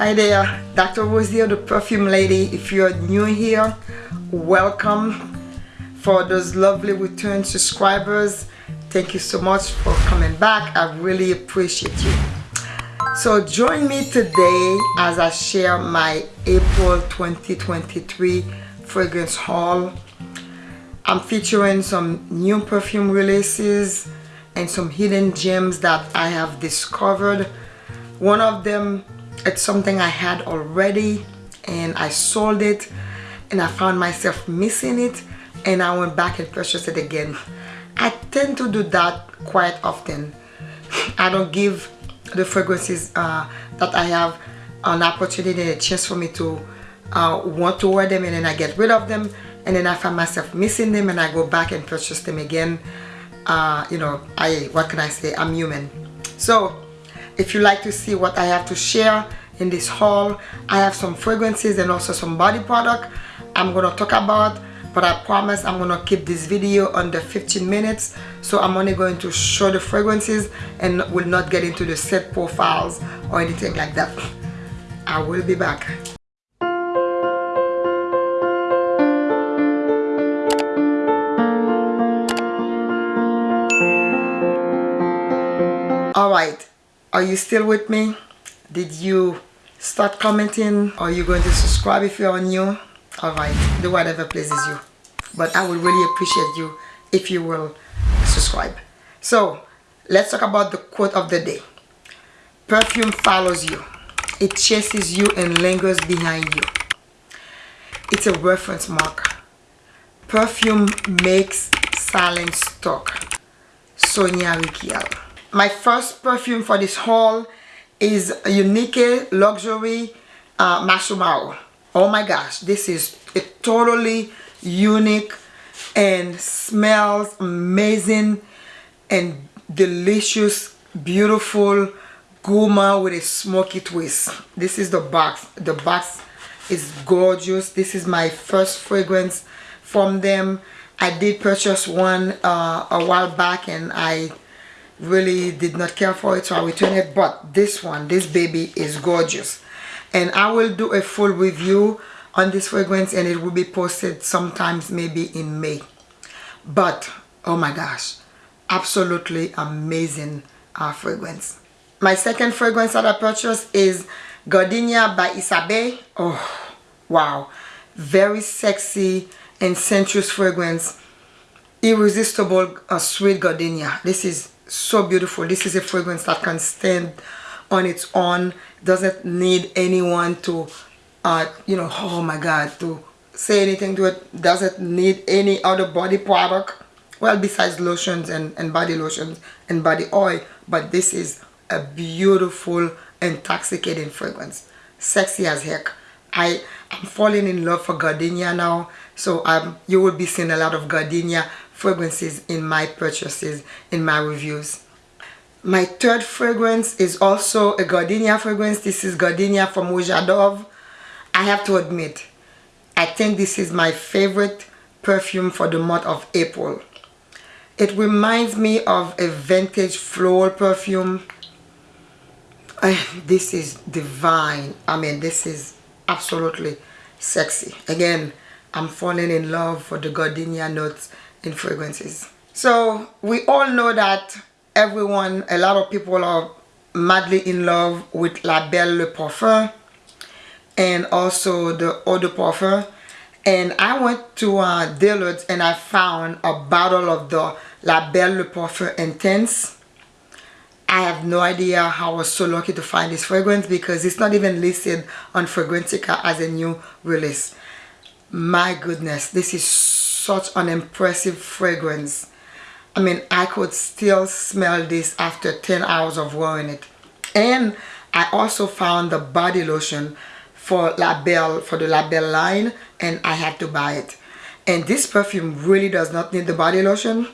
Hi there, Dr. Rose here, the perfume lady. If you're new here, welcome. For those lovely return subscribers, thank you so much for coming back. I really appreciate you. So join me today as I share my April 2023 fragrance haul. I'm featuring some new perfume releases and some hidden gems that I have discovered. One of them, it's something I had already and I sold it and I found myself missing it and I went back and purchased it again. I tend to do that quite often. I don't give the fragrances uh, that I have an opportunity and a chance for me to uh, want to wear them and then I get rid of them and then I find myself missing them and I go back and purchase them again. Uh, you know, I what can I say? I'm human. So if you like to see what I have to share in this haul, I have some fragrances and also some body product I'm gonna talk about but I promise I'm gonna keep this video under 15 minutes so I'm only going to show the fragrances and will not get into the set profiles or anything like that. I will be back. Alright are you still with me? Did you start commenting? Are you going to subscribe if you're new? Alright do whatever pleases you. But I would really appreciate you if you will subscribe. So let's talk about the quote of the day. Perfume follows you. It chases you and lingers behind you. It's a reference mark. Perfume makes silence talk. Sonia Rykiel my first perfume for this haul is Unique Luxury uh, Marshmallow oh my gosh this is a totally unique and smells amazing and delicious beautiful gourmand with a smoky twist. This is the box. The box is gorgeous. This is my first fragrance from them. I did purchase one uh, a while back and I really did not care for it so I returned it. But this one this baby is gorgeous. And I will do a full review on this fragrance and it will be posted sometimes maybe in May. But oh my gosh absolutely amazing uh, fragrance. My second fragrance that I purchased is Gardenia by Isabey oh wow. Very sexy and sensuous fragrance. Irresistible uh, sweet gardenia. This is so beautiful. This is a fragrance that can stand on its own. Doesn't need anyone to uh, you know oh my god to say anything to it. Doesn't need any other body product. Well besides lotions and, and body lotions and body oil but this is a beautiful intoxicating fragrance. Sexy as heck. I am falling in love for gardenia now so um, you will be seeing a lot of gardenia fragrances in my purchases in my reviews my third fragrance is also a gardenia fragrance this is gardenia from Roja Dove I have to admit, I think this is my favorite perfume for the month of April. It reminds me of a vintage floral perfume. Eh, this is divine. I mean, this is absolutely sexy. Again, I'm falling in love for the gardenia notes in fragrances. So we all know that everyone, a lot of people are madly in love with La Belle Le Parfum and also the eau de parfum and I went to uh, Dillard's and I found a bottle of the La Belle Le Parfum Intense I have no idea how I was so lucky to find this fragrance because it's not even listed on Fragrantica as a new release. My goodness, this is such an impressive fragrance. I mean, I could still smell this after 10 hours of wearing it. And I also found the body lotion for La Belle, for the La Belle line and I had to buy it. And this perfume really does not need the body lotion,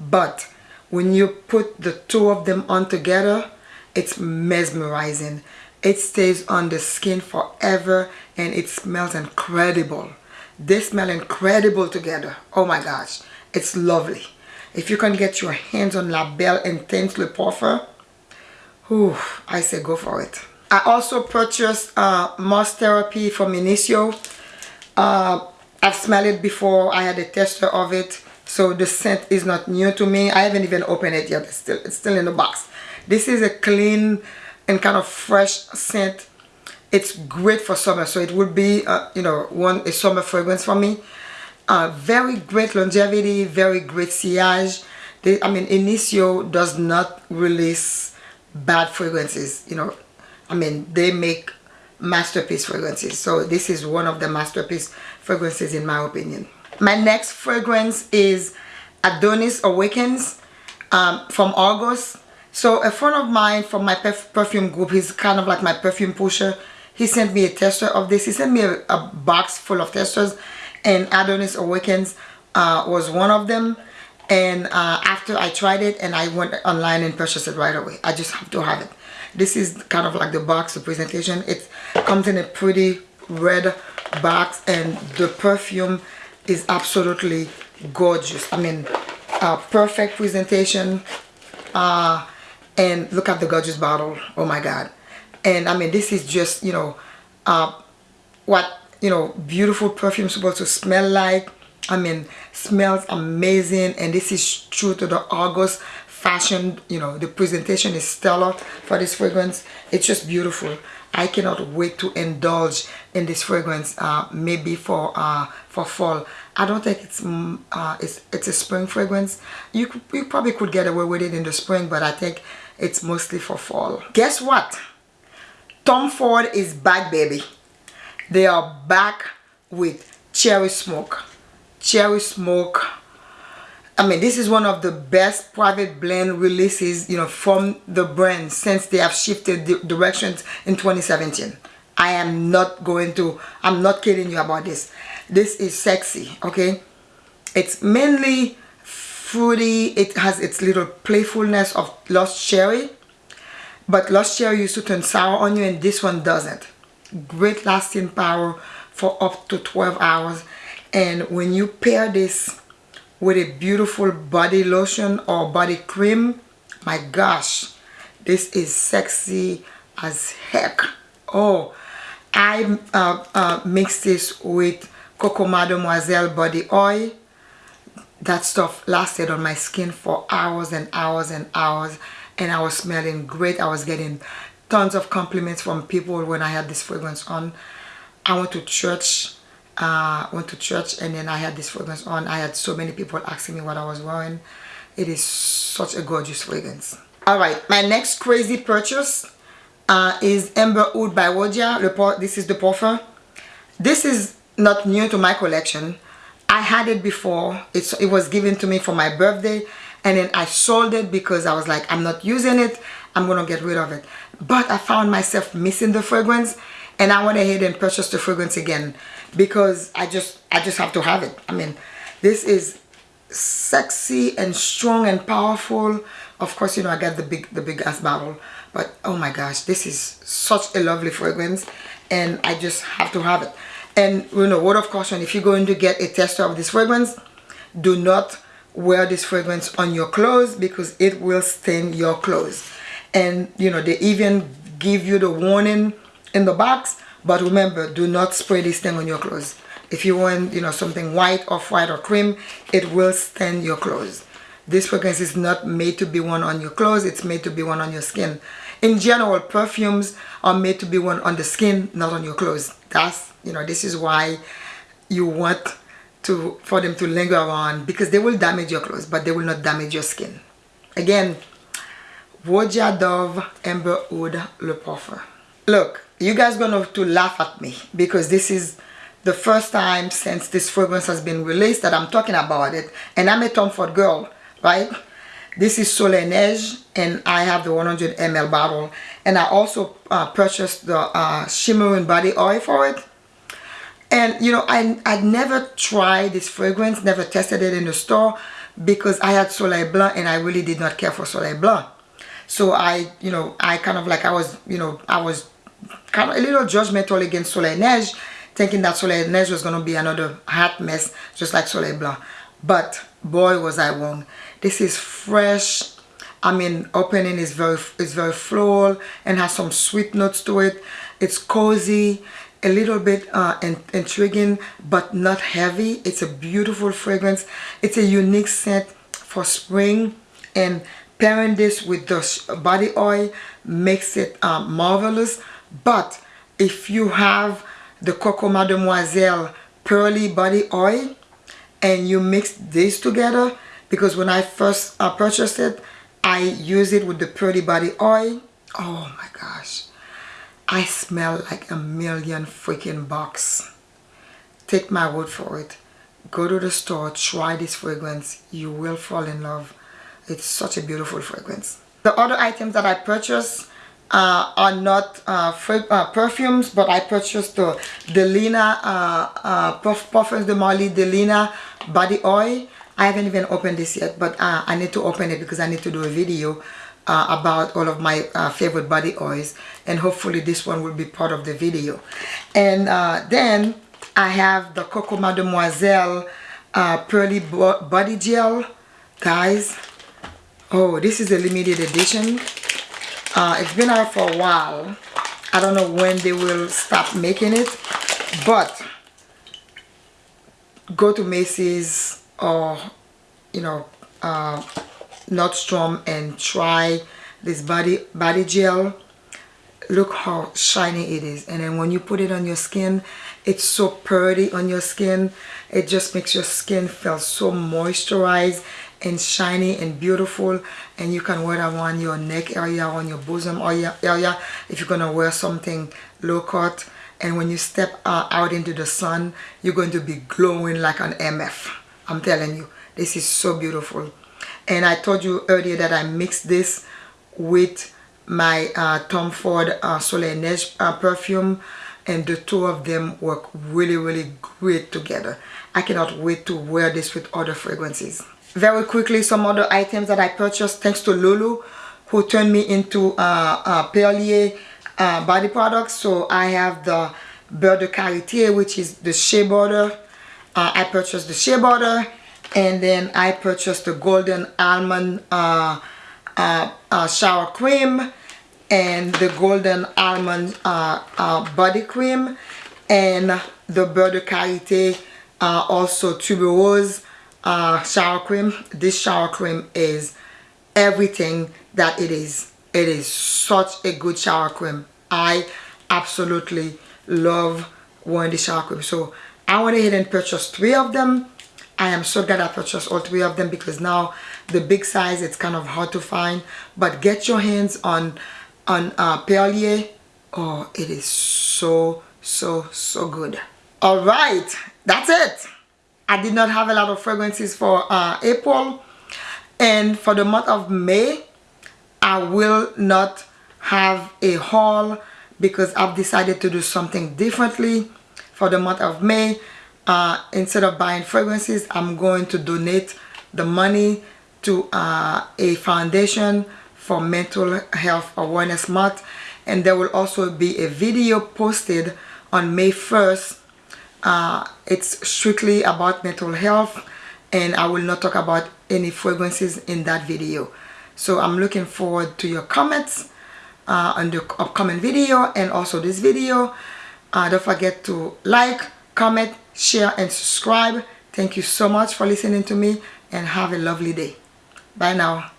but when you put the two of them on together, it's mesmerizing. It stays on the skin forever and it smells incredible. They smell incredible together. Oh my gosh, it's lovely. If you can get your hands on La Belle Intense Le Parfum, whew, I say go for it. I also purchased uh, Musk Therapy from Initio. Uh, I've smelled it before. I had a tester of it. So the scent is not new to me. I haven't even opened it yet. It's still, it's still in the box. This is a clean and kind of fresh scent. It's great for summer. So it would be, uh, you know, one a summer fragrance for me. Uh, very great longevity, very great sillage. They, I mean, Initio does not release bad fragrances. You know, I mean, they make masterpiece fragrances. So this is one of the masterpiece fragrances in my opinion. My next fragrance is Adonis Awakens um, from August. So a friend of mine from my perf perfume group, he's kind of like my perfume pusher. He sent me a tester of this. He sent me a, a box full of testers and Adonis Awakens uh, was one of them. And uh, after I tried it and I went online and purchased it right away. I just have to have it. This is kind of like the box, the presentation. It comes in a pretty red box and the perfume is absolutely gorgeous i mean perfect presentation uh, and look at the gorgeous bottle oh my god and i mean this is just you know uh, what you know beautiful perfume supposed to smell like. I mean smells amazing. And this is true to the august fashion you know the presentation is stellar for this fragrance. It's just beautiful. I cannot wait to indulge in this fragrance uh, maybe for uh, for fall. I don't think it's mm, uh, it's it's a spring fragrance. You, you probably could get away with it in the spring but I think it's mostly for fall. Guess what Tom Ford is back baby they are back with cherry smoke cherry smoke I mean, this is one of the best private blend releases, you know, from the brand since they have shifted the directions in 2017. I am not going to, I'm not kidding you about this. This is sexy, okay? It's mainly fruity. It has its little playfulness of lost cherry. But lost cherry used to turn sour on you and this one doesn't. Great lasting power for up to 12 hours. And when you pair this with a beautiful body lotion or body cream my gosh this is sexy as heck oh I uh, uh, mixed this with Coco Mademoiselle body oil that stuff lasted on my skin for hours and hours and hours and I was smelling great I was getting tons of compliments from people when I had this fragrance on I went to church uh, went to church and then I had this fragrance on. I had so many people asking me what I was wearing. It is such a gorgeous fragrance. Alright, my next crazy purchase uh, is Amber Oud by Roja. This is the parfum. This is not new to my collection. I had it before. It's, it was given to me for my birthday and then I sold it because I was like, I'm not using it. I'm to get rid of it. But I found myself missing the fragrance and I went ahead and purchased the fragrance again because I just I just have to have it I mean this is sexy and strong and powerful of course you know I got the big the big ass bottle but oh my gosh this is such a lovely fragrance and I just have to have it and you know word of caution if you're going to get a tester of this fragrance do not wear this fragrance on your clothes because it will stain your clothes. And you know they even give you the warning in the box but remember do not spray this thing on your clothes. If you want you know something white or white or cream it will stain your clothes. This fragrance is not made to be worn on your clothes it's made to be worn on your skin. In general perfumes are made to be worn on the skin not on your clothes. That's you know this is why you want to for them to linger on because they will damage your clothes but they will not damage your skin. Again Roja Dove Amber Wood Le Parfum look you guys gonna have to laugh at me because this is the first time since this fragrance has been released that I'm talking about it. And I'm a Tom Ford girl right? This is Soleil Neige and I have the 100 ml bottle. And I also uh, purchased the uh, shimmering body oil for it and you know I, I never tried this fragrance never tested it in the store because I had Soleil Blanc and I really did not care for Soleil Blanc so I you know I kind of like I was you know I was kind of a little judgmental against Soleil Neige, thinking that Soleil Neige was going to be another hot mess, just like Soleil Blanc. But boy, was I wrong. This is fresh, I mean opening is very is very floral and has some sweet notes to it it's cozy a little bit uh, intriguing but not heavy. It's a beautiful fragrance. It's a unique scent for spring and pairing this with the body oil makes it um, marvelous. But if you have the Coco Mademoiselle pearly body oil and you mix these together because when I first uh, purchased it I use it with the pearly body oil. Oh my gosh I smell like a million freaking bucks. Take my word for it. Go to the store, try this fragrance. You will fall in love. It's such a beautiful fragrance. The other items that I purchased uh, are not uh, uh, perfumes, but I purchased the Delina uh, uh, Puff Parfums de Marly Delina body oil. I haven't even opened this yet, but uh, I need to open it because I need to do a video uh, about all of my uh, favorite body oils and hopefully this one will be part of the video. And uh, then I have the Coco Mademoiselle uh, Pearly Body Gel. Guys oh this is a limited edition. Uh, it's been out for a while. I don't know when they will stop making it but go to Macy's or you know uh, Nordstrom and try this body body gel. Look how shiny it is. And then when you put it on your skin it's so pretty on your skin. It just makes your skin feel so moisturized and shiny and beautiful. And you can wear that on your neck area on your bosom area if you're gonna wear something low cut. And when you step uh, out into the sun you're going to be glowing like an MF I'm telling you this is so beautiful and I told you earlier that I mixed this with my uh, Tom Ford uh, Soleil Neige uh, perfume and the two of them work really really great together. I cannot wait to wear this with other fragrances. Very quickly some other items that I purchased thanks to Lulu who turned me into uh, uh, Perlier body products so I have the Beurre de which is the shea butter. Uh, I purchased the shea butter and then I purchased the golden almond uh, uh, uh, shower cream and the golden almond uh, uh, body cream and the Beurre de Karité uh, also tuberose shower cream. This shower cream is everything that it is. It is such a good shower cream. I absolutely love wearing the shower cream. So I went ahead and purchased three of them I am so glad I purchased all three of them because now the big size it's kind of hard to find. But get your hands on on uh, Perlier. Oh it is so so so good. All right that's it. I did not have a lot of fragrances for uh, April. And for the month of May I will not have a haul because I've decided to do something differently. For the month of May uh, instead of buying fragrances I'm going to donate the money to uh, a foundation for mental health awareness month. And there will also be a video posted on May 1st uh, it's strictly about mental health and I will not talk about any fragrances in that video. So I'm looking forward to your comments uh, on the upcoming video and also this video. Uh, don't forget to like comment share and subscribe. Thank you so much for listening to me and have a lovely day. Bye now